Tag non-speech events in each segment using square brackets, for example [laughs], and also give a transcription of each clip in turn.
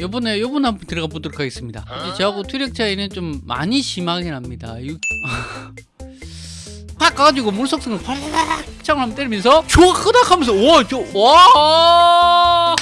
요번에 요번 한번 들어가 보도록 하겠습니다. 이제 저하고 투력 차이는 좀 많이 심하긴 합니다. 육... 팍 가가지고 물속성을 팔락 창을 한번 때리면서 좋아 크다 하면서 와, 저, 와!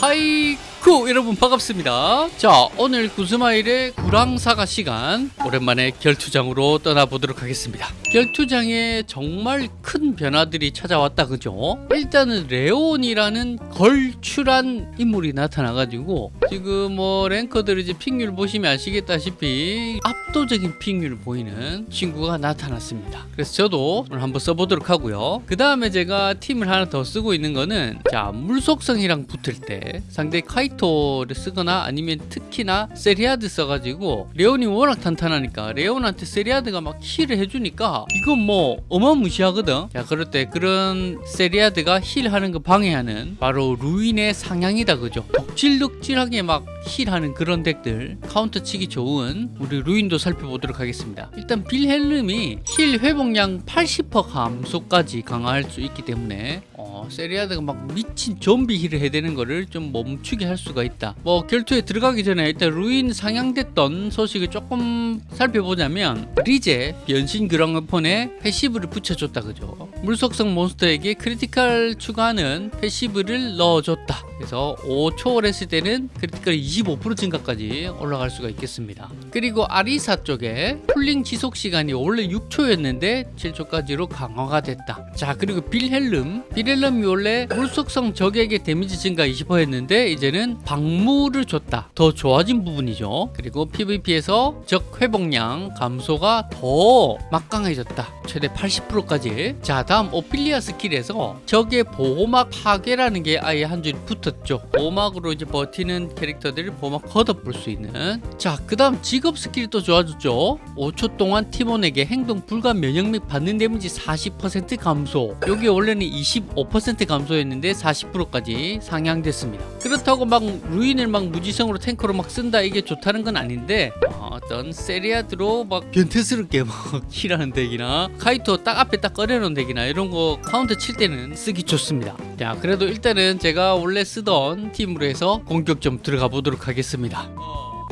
하이 쿠 여러분 반갑습니다. 자 오늘 구스마일의 구랑사가 시간. 오랜만에 결투장으로 떠나보도록 하겠습니다. 결투장에 정말 큰 변화들이 찾아왔다 그죠? 일단은 레온이라는 걸출한 인물이 나타나가지고 지금 뭐 랭커들 이제 픽률 보시면 아시겠다시피 압도적인 픽률 보이는 친구가 나타났습니다. 그래서 저도 오늘 한번 써보도록 하고요. 그 다음에 제가 팀을 하나 더 쓰고 있는 거는 자 물속성이랑 붙을 때 상대 카이토를 쓰거나 아니면 특히나 세리아드 써가지고 레온이 워낙 탄탄하니까 레온한테 세리아드가 막 heal을 해주니까 이건 뭐 어마무시하거든. 자 그럴 때 그런 세리아드가 heal하는 거 방해하는 바로 루인의 상향이다 그죠? 덕질덕질하게 막 heal하는 그런 deck들. 카운터 치기 좋은 우리 루인도 살펴보도록 하겠습니다. 일단 빌헬름이 heal 회복량 80% 감소까지 강화할 수 있기 때문에 어, 세리아드가 막 미친 좀비 heal을 해야 되는 거를 좀 멈추게 할 수가 있다. 뭐 결투에 들어가기 전에 일단 루인 상향됐던 소식을 조금 살펴보자면 리제 변신 그랑어폰에 passive를 붙여줬다 그죠? 물속성 몬스터에게 critical 추가하는 passive를 넣어줬다 그래서 5초월 했을 때는 critical 25% 증가까지 올라갈 수가 있겠습니다. 그리고 아리사 쪽에 힐링 지속 시간이 원래 6초였는데 7초까지로 강화가 됐다. 자 그리고 빌헬름. 빌헬름이 원래 물속성 적에게 데미지 증가 20%였는데 이제는 방무를 줬다. 더 좋아진 부분이죠. 그리고 PVP에서 적 회복량 감소가 더 막강해졌다. 최대 80%까지. 자 다음 오피리아 스킬에서 적의 보호막 파괴라는 게 아예 한 줄이 붙었 죠. 보호막으로 이제 버티는 캐릭터들을 보호막 걷어볼 수 있는. 자 그 다음 직업 스킬이 또 좋아졌죠. 5초 동안 팀원에게 행동 불가 면역 및 받는 데미지 40% 감소. 여기 원래는 25% 감소했는데 40%까지 상향됐습니다. 그렇다고 막 루인을 막 무지성으로 tanker로 막 쓴다 이게 좋다는 건 아닌데 어, 어떤 세리아드로 막 변태스럽게 막 [laughs] heal하는 deck이나 카이토 딱 앞에 딱 꺼내놓은 deck이나 이런 거 카운터 칠 때는 쓰기 좋습니다. 자 그래도 일단은 제가 원래 쓰던 팀으로 해서 공격 좀 들어가 보도록 하겠습니다.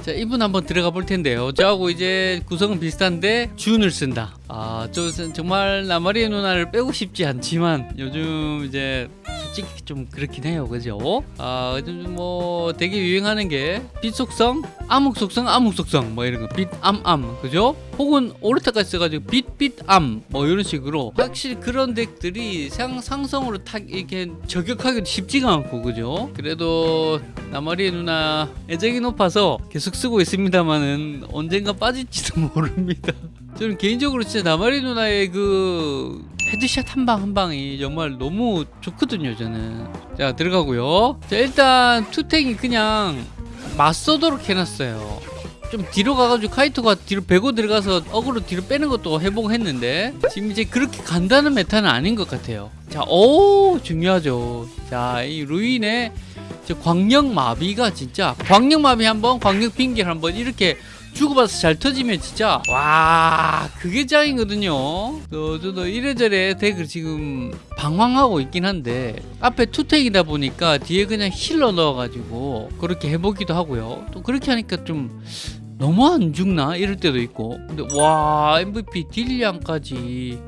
자 이분 한번 들어가 볼 텐데요. 저하고 이제 구성은 비슷한데 준을 쓴다. 아저 정말 나마리의 누나를 빼고 싶지 않지만 요즘 이제 솔직히 좀 그렇긴 해요. 그죠? 아 요즘 뭐 되게 유행하는 게 빛 속성 암흑 속성 암흑 속성 뭐 이런 거. 빛 암암. 그죠 혹은 오르타까지 써가지고 빛빛암 뭐 이런 식으로 확실히 그런 덱들이 상, 상성으로 탁 이렇게 저격하기도 쉽지가 않고 그죠? 그래도 나마리의 누나 애정이 높아서 계속 쓰고 있습니다만은 언젠가 빠질지도 [laughs] 모릅니다. 저는 개인적으로 진짜 나마리 누나의 그 headshot 한 방 한 방이 정말 너무 좋거든요 저는. 자 들어가고요. 자 일단 투탱이 그냥 맞서도록 해놨어요 좀 뒤로 가가지고 카이토가 뒤로 베고 들어가서 어그로 뒤로 빼는 것도 해보했는데 지금 이제 그렇게 간다는 meta는 아닌 것 같아요. 자오 중요하죠. 자 이 루인의 저 광역 마비가 진짜 광역 마비 한번 광역 빙결 한번 이렇게 주고받아서 잘 터지면 진짜 와 그게 짱이거든요. 저, 저도 이래저래 deck을 지금 방황하고 있긴 한데 앞에 투탱이다 보니까 뒤에 그냥 healer 넣어가지고 그렇게 해보기도 하고요. 또 그렇게 하니까 좀 너무 안 죽나? 이럴 때도 있고. 근데 와 MVP 딜량까지.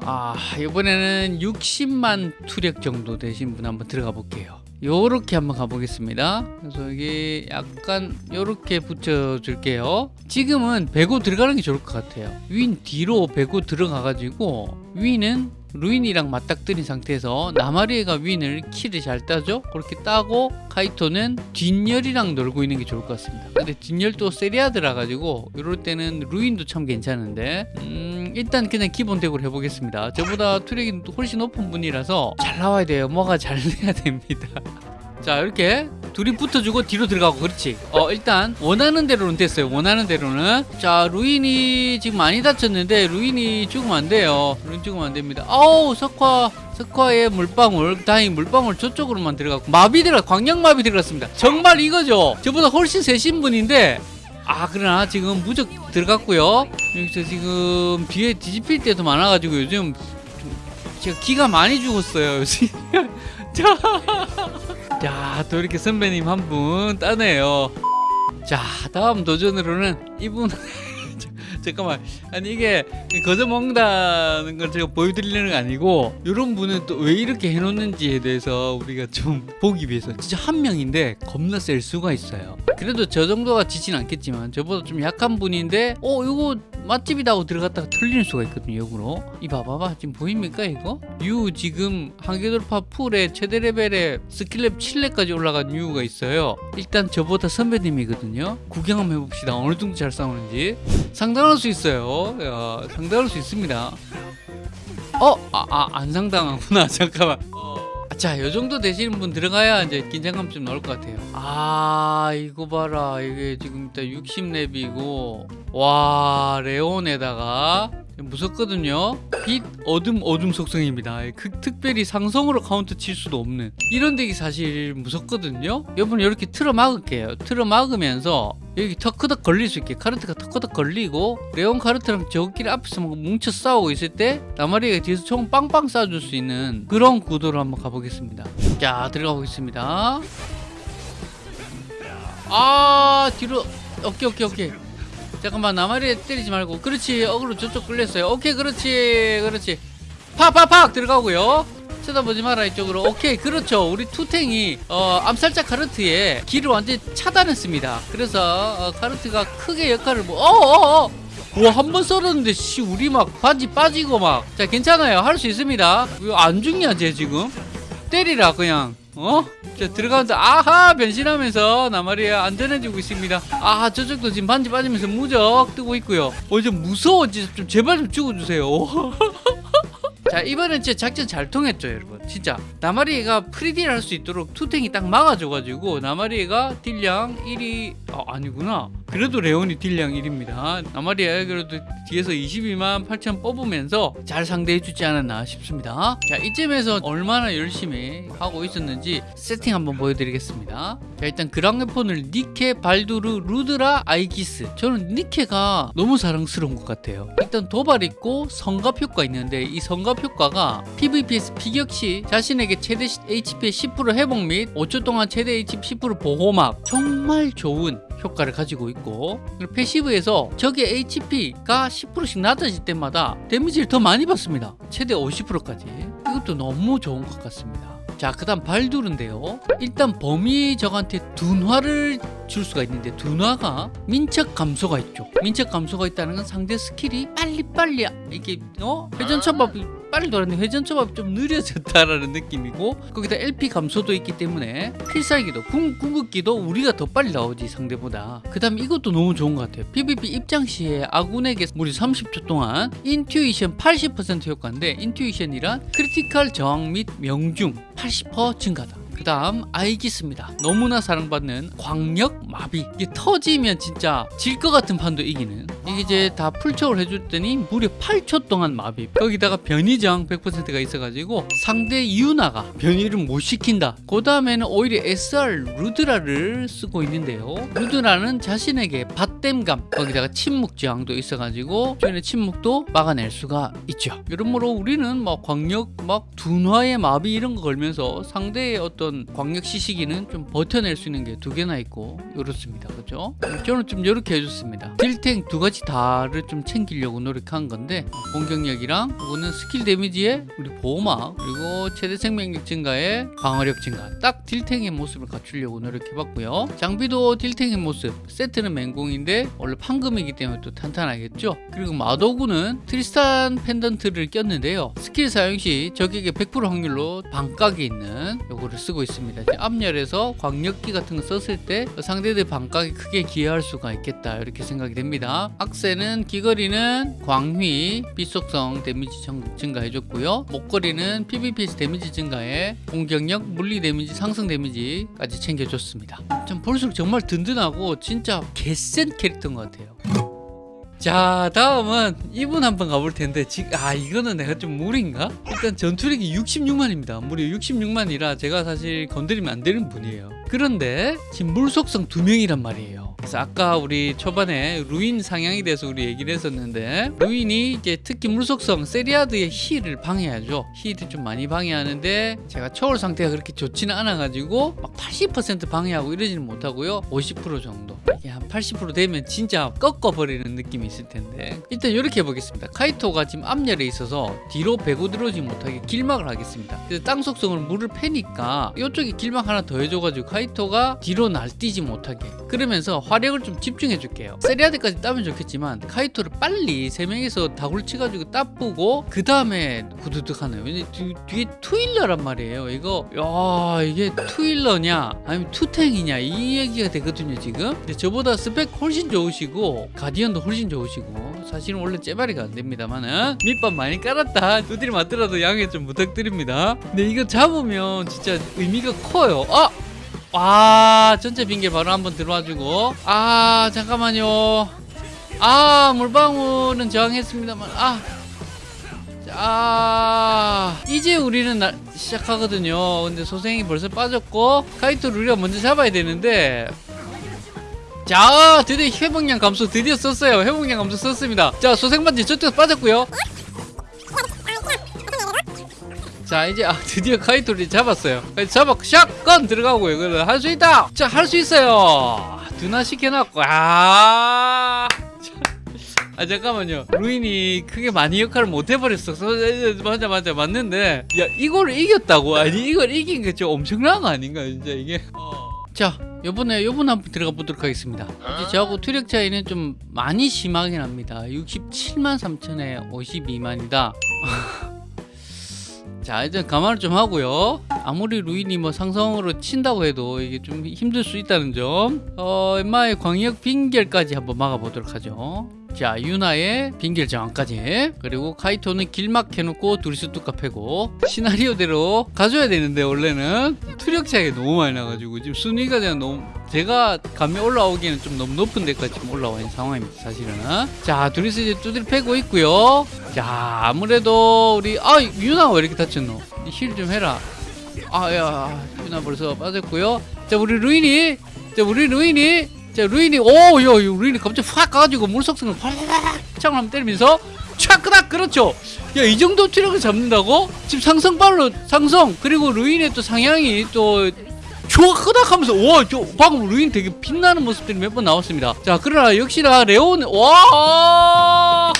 아 이번에는 60만 투력 정도 되신 분 한번 들어가 볼게요. 요렇게 한번 가보겠습니다. 그래서 이게 약간 요렇게 붙여 줄게요. 지금은 베고 들어가는 게 좋을 것 같아요. 윈 뒤로 베고 들어가 가지고 윈은 루인이랑 맞닥뜨린 상태에서 나마리에가 윈을 키를 잘 따죠? 그렇게 따고 카이토는 뒷열이랑 놀고 있는 게 좋을 것 같습니다. 근데 뒷열도 세리아드라 가지고 이럴 때는 루인도 참 괜찮은데 음 일단 그냥 기본 deck으로 해보겠습니다. 저보다 투력이 훨씬 높은 분이라서 잘 나와야 돼요. 뭐가 잘 [laughs] 돼야 됩니다. 자 이렇게 둘이 붙어주고 뒤로 들어가고 그렇지? 어 일단 원하는 대로는 됐어요. 원하는 대로는. 자 루인이 지금 많이 다쳤는데 루인이 죽으면 안 돼요. 루인 죽으면 안 됩니다. 아우 석화 석화의 물방울 다행히 물방울 저쪽으로만 들어갔고. 마비 들어 광역 마비 들어갔습니다. 정말 이거죠? 저보다 훨씬 세신 분인데. 아 그러나 지금 무적 들어갔고요. 여기서 지금 뒤에 뒤집힐 때도 많아가지고 요즘 제가 기가 많이 죽었어요. [laughs] [laughs] 자, 자, 또 이렇게 선배님 한 분 따네요. 자, 다음 도전으로는 이분 자, 잠깐만. 아니 이게 거저 먹는다는 걸 제가 보여드리려는 게 아니고 이런 분은 또 왜 이렇게 해놓는지에 대해서 우리가 좀 [laughs] 보기 위해서 진짜 한 명인데 겁나 셀 수가 있어요. 그래도 저 정도가 지진 않겠지만 저보다 좀 약한 분인데 어 이거 맛집이다 하고 들어갔다가 털릴 수가 있거든요 역으로. 이 봐봐봐. 지금 보입니까 이거? 유 지금 한계돌파 풀에 최대 레벨에 스킬렙 7렙까지 올라간 유가 있어요. 일단 저보다 선배님이거든요. 구경 한번 해봅시다. 어느 정도 잘 싸우는지. 감당할 수 있어요 야, 감당할 수 있습니다 어? 아, 아, 안 감당하구나 [laughs] 잠깐만 자, 요 정도 되시는 분 들어가야 이제 긴장감 좀 나올 것 같아요. 아, 이거 봐라. 이게 지금 일단 60렙이고, 와, 레온에다가 무섭거든요. 빛, 어둠, 어둠 속성입니다. 그, 특별히 상성으로 카운터 칠 수도 없는 이런 deck이 사실 무섭거든요. 여러분 이렇게 틀어 막을게요. 틀어 막으면서 여기 턱턱 걸릴 수 있게 카르트가 턱턱 걸리고 레온 카르트랑 저끼리 앞에서 막 뭉쳐 싸우고 있을 때 나마리가 뒤에서 총 빵빵 쏴줄 수 있는 그런 구도로 한번 가보겠습니다. 자 들어가 보겠습니다. 아 뒤로 오케이 오케이 오케이 잠깐만 나마리 때리지 말고. 그렇지 어그로 저쪽 끌렸어요. 오케이 그렇지 그렇지. 팍팍팍 들어가고요. 쳐다보지 마라 이쪽으로. 오케이 그렇죠. 우리 투탱이 어, 암살자 카르트의 길을 완전히 차단했습니다. 그래서 어, 카르트가 크게 역할을 뭐 어어어. 와 한 번 썰었는데 씨 우리 막 반지 빠지고 막. 자 괜찮아요. 할 수 있습니다. 왜 안 죽냐 쟤 지금? 때리라 그냥 어? 자 들어가면서 아하 변신하면서 나마리에 안전해지고 있습니다. 아하 저쪽도 지금 반지 빠지면서 무적 뜨고 있고요. 어 이제 무서워. 좀 제발 좀 죽어주세요. [laughs] 자 이번엔 진짜 작전 잘 통했죠 여러분. 진짜. 나마리가 프리딜 할 수 있도록 투탱이 딱 막아줘가지고 나마리가 딜량 1위 아, 아니구나 그래도 레온이 딜량 1위입니다. 나마리가 그래도 뒤에서 22만 8천 뽑으면서 잘 상대해 주지 않았나 싶습니다. 자 이쯤에서 얼마나 열심히 하고 있었는지 세팅 한번 보여드리겠습니다. 자 일단 그랑웨폰을 니케, 발두르, 루드라, 아이기스. 저는 니케가 너무 사랑스러운 것 같아요. 일단 도발 있고 성갑 효과 있는데 이 성갑 효과가 PVP에서 피격 시 자신에게 최대 HP의 10% 회복 및 5초 동안 최대 HP 10% 보호막. 정말 좋은 효과를 가지고 있고 passive에서 적의 HP가 10%씩 낮아질 때마다 데미지를 더 많이 받습니다 최대 50%까지 이것도 너무 좋은 것 같습니다 자, 그 다음 발두르인데요. 일단 범위 적한테 둔화를 줄 수가 있는데 둔화가 민첩 감소가 있죠. 민첩 감소가 있다는 건 상대 스킬이 빨리빨리 이게 어? 회전초밥이 빨리 돌았는데 회전 초밥이 좀 느려졌다라는 느낌이고 거기다 LP 감소도 있기 때문에 필살기도 궁, 궁극기도 우리가 더 빨리 나오지 상대보다. 그 다음 이것도 너무 좋은 것 같아요. PVP 입장 시에 아군에게 무려 30초 동안 intuition 80% 효과인데 intuition이란 critical 저항 및 명중 80% 증가다. 그 다음 아이기스입니다. 너무나 사랑받는 광역 마비. 이게 터지면 진짜 질 것 같은 판도 이기는 이게 이제 다 풀초를 해줬더니 무려 8초 동안 마비. 거기다가 변이 저항 100%가 있어가지고 상대 유나가 변이를 못 시킨다. 그 다음에는 오히려 SR 루드라를 쓰고 있는데요. 루드라는 자신에게 받댐감 거기다가 침묵 저항도 있어가지고 주변의 침묵도 막아낼 수가 있죠. 여러모로 우리는 막 광역 막 둔화의 마비 이런 거 걸면서 상대의 어떤 광역 CC기는 좀 버텨낼 수 있는 게 두 개나 있고 이렇습니다. 그죠? 저는 좀 이렇게 해줬습니다. 딜탱 두 가지 다를 좀 챙기려고 노력한 건데 공격력이랑 이거는 스킬 데미지에 우리 보호막 그리고 최대 생명력 증가에 방어력 증가 딱 딜탱의 모습을 갖추려고 노력해봤고요. 장비도 딜탱의 모습 세트는 맹공인데 원래 판금이기 때문에 또 탄탄하겠죠? 그리고 마도구는 트리스탄 펜던트를 꼈는데요. 스킬 사용 시 적에게 100% 확률로 방깎이 있는 요거를 쓰고 있습니다. 앞열에서 광역기 같은 거 썼을 때 상대들 방깎이 크게 기여할 수가 있겠다 이렇게 생각이 됩니다 악세는 귀걸이는 광휘 빛속성 데미지 증- 증가해줬고요. 목걸이는 PVP에서 데미지 증가에 공격력 물리 데미지 상승 데미지까지 챙겨줬습니다. 좀 볼수록 정말 든든하고 진짜 개센 캐릭터인 것 같아요 자 다음은 이분 한번 가볼 텐데 지금 아 이거는 내가 좀 무리인가? 일단 전투력이 66만입니다 무려 66만이라 제가 사실 건드리면 안 되는 분이에요 그런데 지금 물속성 두 명이란 말이에요. 그래서 아까 우리 초반에 루인 상향에 대해서 우리 얘기를 했었는데 루인이 이제 특히 물속성 세리아드의 힐을 방해하죠. heal을 좀 많이 방해하는데 제가 초월 상태가 그렇게 좋지는 않아 가지고 막 80% 방해하고 이러지는 못하고요. 50% 정도. 이게 한 80% 되면 진짜 꺾어버리는 느낌이 있을 텐데 일단 이렇게 해보겠습니다. 카이토가 지금 앞열에 있어서 뒤로 배고 들어오지 못하게 길막을 하겠습니다. 땅 속성을 물을 패니까 이쪽에 길막 하나 더 해줘가지고 카이토가 뒤로 날뛰지 못하게 그러면서 화력을 좀 집중해 줄게요. 세리아드까지 따면 좋겠지만 카이토를 빨리 세 명이서 다굴 치가지고 따쁘고 그 다음에 구두둑 하나요. 왜냐 뒤, 뒤에 two healer란 말이에요. 이거 야 이게 two healer냐 아니면 two탱이냐 이 얘기가 되거든요 지금. 근데 저보다 스펙 훨씬 좋으시고 가디언도 훨씬 좋으시고 사실은 원래 째바리가 안 됩니다만은 밑밥 많이 깔았다 두드리 맞더라도 양해 좀 부탁드립니다. 근데 이거 잡으면 진짜 의미가 커요. 아 와 전체 빙계 바로 한번 들어와주고 아 잠깐만요 아 물방울은 저항했습니다만 아 아, 이제 우리는 나- 시작하거든요. 근데 소생이 벌써 빠졌고, 카이토를 우리가 먼저 잡아야 되는데, 자, 드디어 회복량 감소 드디어 썼어요. 회복량 감소 썼습니다. 자, 소생반지 저쪽에서 빠졌고요. 자, 이제, 아, 드디어 카이토를 잡았어요. 잡아, 샷건 들어가고요. 그래, 할수 있다! 자, 할 수 있어요! 드나 시켜놨고, 아. 아 잠깐만요 루인이 크게 많이 역할을 못 해버렸어 서- 맞아 맞아 맞는데 야 이걸 이겼다고 아니 이걸 이긴 게 좀 엄청난 거 아닌가 진짜 이게 자 요번에 요번 한번 들어가 보도록 하겠습니다. 이제 저하고 투력 차이는 좀 많이 심하긴 합니다. 67만 3천에 52만이다. 자 일단 감안을 좀 하고요. 아무리 루인이 뭐 상성으로 친다고 해도 이게 좀 힘들 수 있다는 점. 어, 엠마의 광역 빙결까지 한번 막아보도록 하죠 자 유나의 빙결 저항까지. 그리고 카이토는 길막 해놓고 둘이서 뚝갑 패고 시나리오대로 가져야 되는데 원래는 투력 차이가 너무 많이 나가지고 지금 순위가 그냥 너무 제가 감이 올라오기에는 좀 너무 높은 데까지 올라와 있는 상황입니다 사실은. 자 둘이서 이제 두드려 패고 있고요. 자 아무래도 우리 아 유나가 왜 이렇게 다쳤노? heal 좀 해라. 아야 유나 벌써 빠졌고요. 자 우리 루인이 자 우리 루인이 자 루인이 오야 루인이 갑자기 확 가가지고 물속성을 확 창을 한번 때리면서 촥 끄닥 그렇죠. 야 이 정도 투력을 잡는다고? 지금 상성발로 상성 그리고 루인의 또 상향이 또 끄닥 하면서 와 저 방금 루인 되게 빛나는 모습들이 몇 번 나왔습니다. 자 그러나 역시나 레온 와야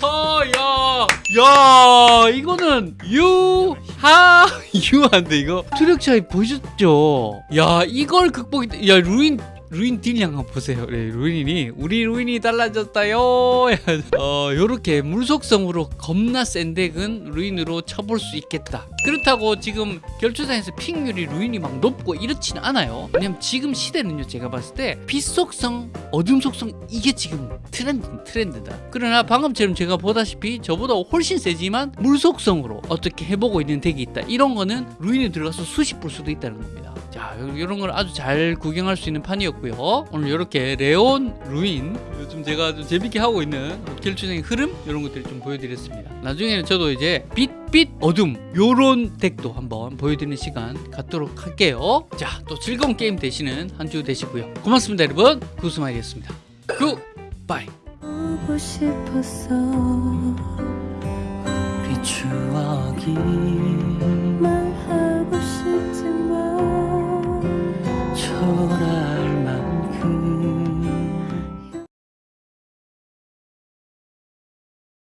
야 이거는 유나 [laughs] 유난데 이거. 투력 차이 보셨죠? 야 이걸 극복이 야 루인 루인 딜량 한번 보세요. 네, 루인이 우리 루인이 달라졌어요. 어, 요렇게 물속성으로 겁나 센 덱은 루인으로 쳐볼 수 있겠다. 그렇다고 지금 결투장에서 pick률이 루인이 막 높고 이렇지는 않아요. 왜냐면 지금 시대는요, 제가 봤을 때 빛속성, 어둠 속성 이게 지금 트렌드 트렌드다. 그러나 방금처럼 제가 보다시피 저보다 훨씬 세지만 물속성으로 어떻게 해보고 있는 덱이 있다. 이런 거는 루인에 들어가서 수십 볼 수도 있다는 겁니다. 자, 요- 요런 걸 아주 잘 구경할 수 있는 판이었고요. 오늘 이렇게 레온, 루인 요즘 제가 좀 재밌게 하고 있는 결투장의 흐름 이런 것들을 좀 보여드렸습니다. 나중에는 저도 이제 빛, 빛, 어둠 요런 덱도 한번 보여드리는 시간 갖도록 할게요. 자, 또 즐거운 게임 되시는 한 주 되시고요. 고맙습니다, 여러분. 구스마일이었습니다. Good, bye. 보고 싶었어 우리 추억이 말